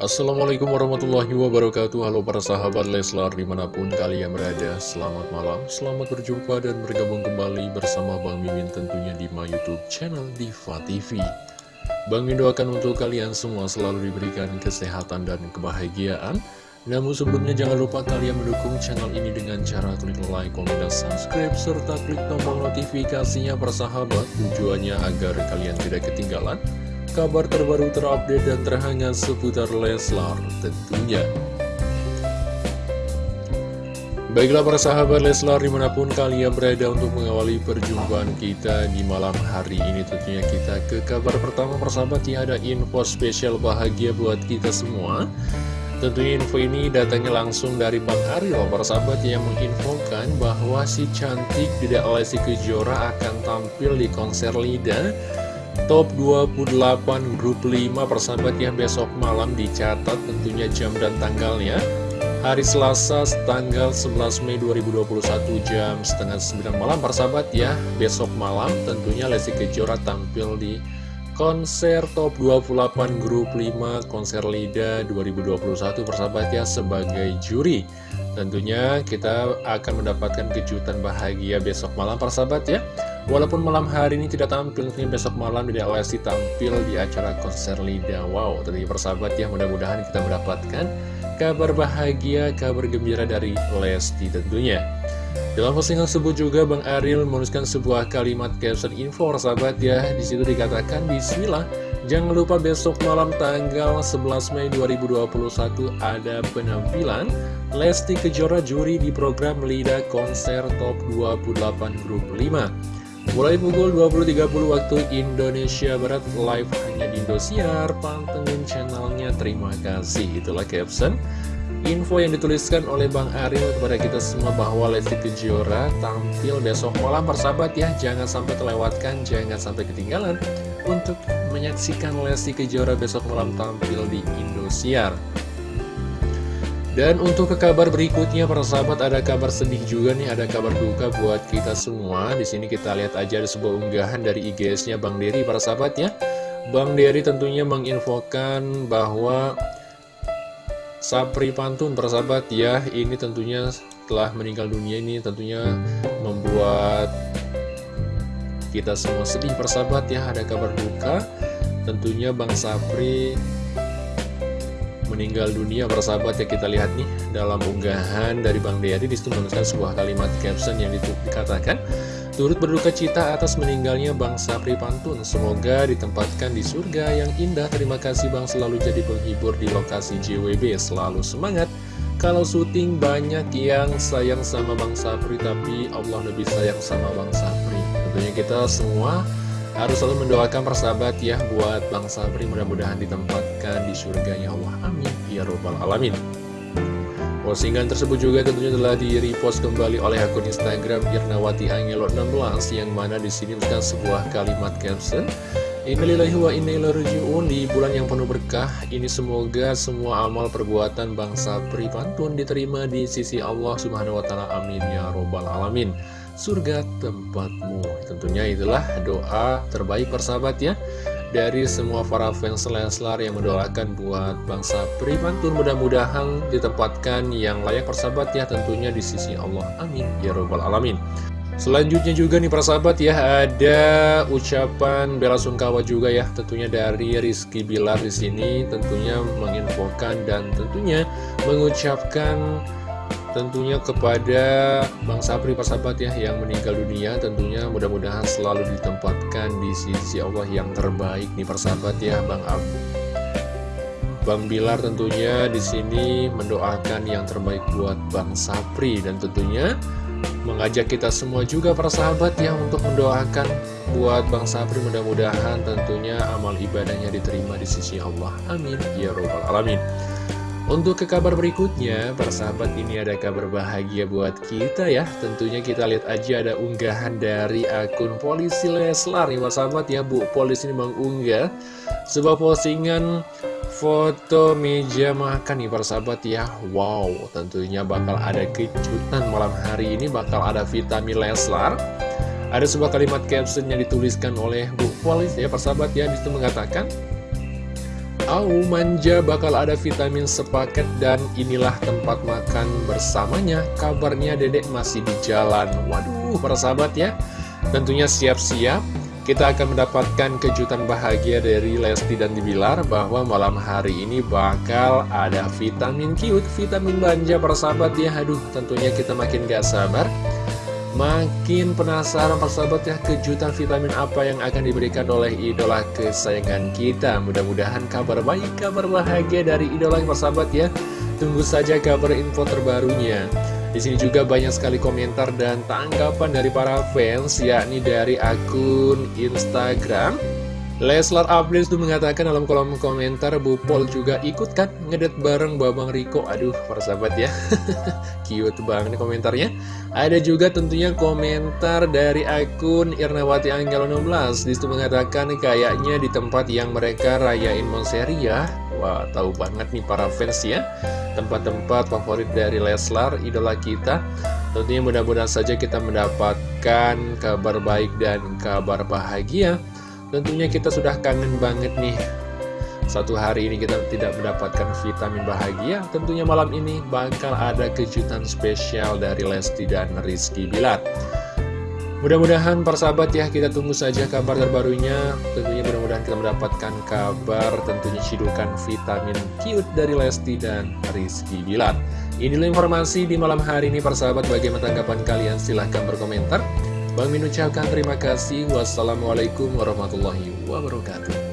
Assalamualaikum warahmatullahi wabarakatuh. Halo para sahabat Leslar di mana pun kalian berada Selamat malam, selamat berjumpa dan bergabung kembali bersama Bang Mimin tentunya di my youtube channel Diva TV Bang Mimin doakan untuk kalian semua selalu diberikan kesehatan dan kebahagiaan. Namun sebelumnya jangan lupa kalian mendukung channel ini dengan cara klik like, komen, dan subscribe serta klik tombol notifikasinya persahabat tujuannya agar kalian tidak ketinggalan kabar terbaru terupdate dan terhangat seputar Leslar tentunya. Baiklah para sahabat Leslar di mana pun kalian berada untuk mengawali perjumpaan kita di malam hari ini Tentunya kita ke kabar pertama persahabat ya ada info spesial bahagia buat kita semua Tentunya info ini datangnya langsung dari Bang Ariel Para sahabat yang menginfokan bahwa si cantik Dedek Lesti Kejora akan tampil di konser Lida Top 28 grup 5 persahabat yang besok malam dicatat tentunya jam dan tanggalnya. Hari Selasa tanggal 11 Mei 2021 jam setengah 9 malam persahabat ya. Besok malam tentunya Lesti Kejora tampil di konser top 28 grup 5 konser LIDA 2021 persahabat ya sebagai juri. Tentunya kita akan mendapatkan kejutan bahagia besok malam persahabat ya walaupun malam hari ini tidak tampil besok malam tidak Lesti tampil di acara konser LIDA. Wow tentunya persahabat ya mudah-mudahan kita mendapatkan kabar bahagia kabar gembira dari Lesti tentunya. Dalam postingan tersebut juga Bang Ariel menuliskan sebuah kalimat caption info sahabat ya. Di situ dikatakan Bismillah Jangan lupa besok malam tanggal 11 Mei 2021 ada penampilan Lesti Kejora juri di program LIDA Konser Top 28 Grup 5 Mulai pukul 20.30 waktu Indonesia Barat live hanya di Indosiar. Pantengin channelnya terima kasih. Itulah caption. Info yang dituliskan oleh Bang Ariel kepada kita semua bahwa Lesti Kejora tampil besok malam. Persahabat ya Jangan sampai terlewatkan, jangan sampai ketinggalan Untuk menyaksikan Lesti Kejora besok malam tampil di Indosiar dan untuk ke kabar berikutnya para sahabat ada kabar sedih juga nih ada kabar duka buat kita semua. Di sini kita lihat aja ada sebuah unggahan dari IGS-nya Bang Dery para sahabat ya. Bang Dery tentunya menginfokan bahwa Sapri Pantun persahabat ya ini tentunya telah meninggal dunia ini tentunya membuat kita semua sedih persahabat ya. Ada kabar duka tentunya Bang Sapri meninggal dunia persahabat ya kita lihat nih dalam unggahan dari Bang Dery di situ menuliskan sebuah kalimat caption yang dikatakan Turut berduka cita atas meninggalnya Bang Sapri Pantun. Semoga ditempatkan di surga yang indah. Terima kasih Bang selalu jadi penghibur di lokasi JWB. Selalu semangat. Kalau syuting banyak yang sayang sama Bang Sapri, tapi Allah lebih sayang sama Bang Sapri. Tentunya kita semua harus selalu mendoakan persahabat ya buat Bang Sapri. Mudah-mudahan ditempatkan di surga ya Allah. Amin. Ya Robbal Alamin. Postingan tersebut juga tentunya telah di-repost kembali oleh akun Instagram Irnawati Angelo 16 yang mana di sini menuliskan sebuah kalimat caption Innalillahi wa innaillahi di bulan yang penuh berkah ini semoga semua amal perbuatan bangsa pripantun diterima di sisi Allah Subhanahu wa taala. Amin ya robbal alamin. Surga tempatmu. Tentunya itulah doa terbaik persahabat ya. Dari semua para fans Leslar yang mendoakan buat bangsa Primantun mudah-mudahan ditempatkan yang layak persahabat ya. Tentunya di sisi Allah. Amin ya robbal alamin Selanjutnya juga nih persahabat ya ada ucapan bela sungkawa juga ya tentunya dari Rizky Bilar di sini tentunya menginfokan dan tentunya mengucapkan tentunya kepada Bang Sapri persahabat ya yang meninggal dunia tentunya mudah-mudahan selalu ditempatkan di sisi Allah yang terbaik nih persahabat ya Bang Abu Bang Bilar tentunya di sini mendoakan yang terbaik buat Bang Sapri dan tentunya mengajak kita semua juga para sahabat ya untuk mendoakan buat Bang Sapri mudah-mudahan tentunya amal ibadahnya diterima di sisi Allah. Amin. Ya robbal alamin. Untuk ke kabar berikutnya, para sahabat ini ada kabar bahagia buat kita ya. Tentunya kita lihat aja ada unggahan dari akun polisi Leslar nih para sahabat ya. Bu Polisi ini mengunggah sebuah postingan foto meja makan nih para sahabat ya. Wow tentunya bakal ada kejutan malam hari ini. Bakal ada vitamin Leslar. Ada sebuah kalimat caption yang dituliskan oleh Bu Polis ya para sahabat ya. Di situ mengatakan Au manja bakal ada vitamin sepaket dan inilah tempat makan bersamanya. Kabarnya dedek masih di jalan. Waduh para sahabat ya. Tentunya siap-siap kita akan mendapatkan kejutan bahagia dari Lesti dan Dibilar bahwa malam hari ini bakal ada vitamin cute, vitamin manja para sahabat ya. Aduh, tentunya kita makin gak sabar. Makin penasaran persahabat ya kejutan vitamin apa yang akan diberikan oleh idola kesayangan kita. Mudah-mudahan kabar baik, kabar bahagia dari idola persahabat ya. Tunggu saja kabar info terbarunya di sini juga banyak sekali komentar dan tanggapan dari para fans, yakni dari akun Instagram. Leslar Updates itu mengatakan dalam kolom komentar Bu Pol juga ikut kan ngedet bareng Babang Riko? Aduh persahabat ya. Cute banget komentarnya. Ada juga tentunya komentar dari akun Irnawati Anggelo 16 Di situ mengatakan kayaknya di tempat yang mereka rayain Monseri ya Wah tahu banget nih para fans ya. Tempat-tempat favorit dari Leslar idola kita. Tentunya mudah-mudahan saja kita mendapatkan kabar baik dan kabar bahagia. Tentunya kita sudah kangen banget nih. Satu hari ini kita tidak mendapatkan vitamin bahagia. Tentunya malam ini bakal ada kejutan spesial dari Lesti dan Rizky Bilar Mudah-mudahan persahabat ya kita tunggu saja kabar terbarunya. Tentunya mudah-mudahan kita mendapatkan kabar tentunya cidukan vitamin cute dari Lesti dan Rizky Bilar. Inilah informasi di malam hari ini persahabat bagaimana tanggapan kalian? Silahkan berkomentar. Bang Min ucapkan terima kasih. Wassalamualaikum warahmatullahi wabarakatuh.